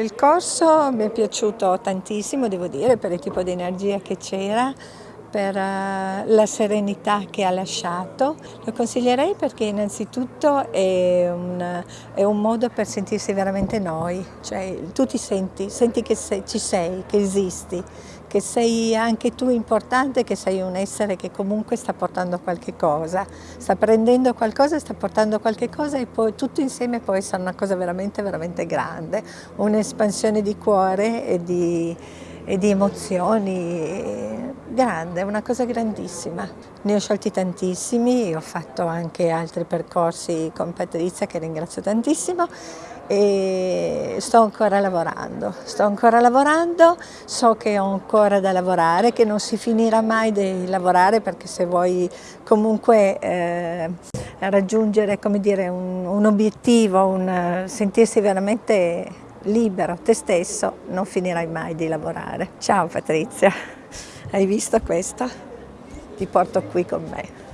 il corso mi è piaciuto tantissimo, devo dire, per il tipo di energia che c'era, per uh, la serenità che ha lasciato. Lo consiglierei perché innanzitutto è un, è un modo per sentirsi veramente noi, cioè tu ti senti, senti che sei, ci sei, che esisti, che sei anche tu importante, che sei un essere che comunque sta portando qualche cosa, sta prendendo qualcosa sta portando qualche cosa e poi tutto insieme può essere una cosa veramente, veramente grande, un'espansione di cuore e di, e di emozioni grande, una cosa grandissima. Ne ho sciolti tantissimi, ho fatto anche altri percorsi con Patrizia che ringrazio tantissimo e sto ancora lavorando, sto ancora lavorando, so che ho ancora da lavorare, che non si finirà mai di lavorare perché se vuoi comunque eh, raggiungere dire, un, un, obiettivo, un, sentirsi veramente libero, te stesso, non finirai mai di lavorare. Ciao Patrizia, hai visto questo? Ti porto qui con me.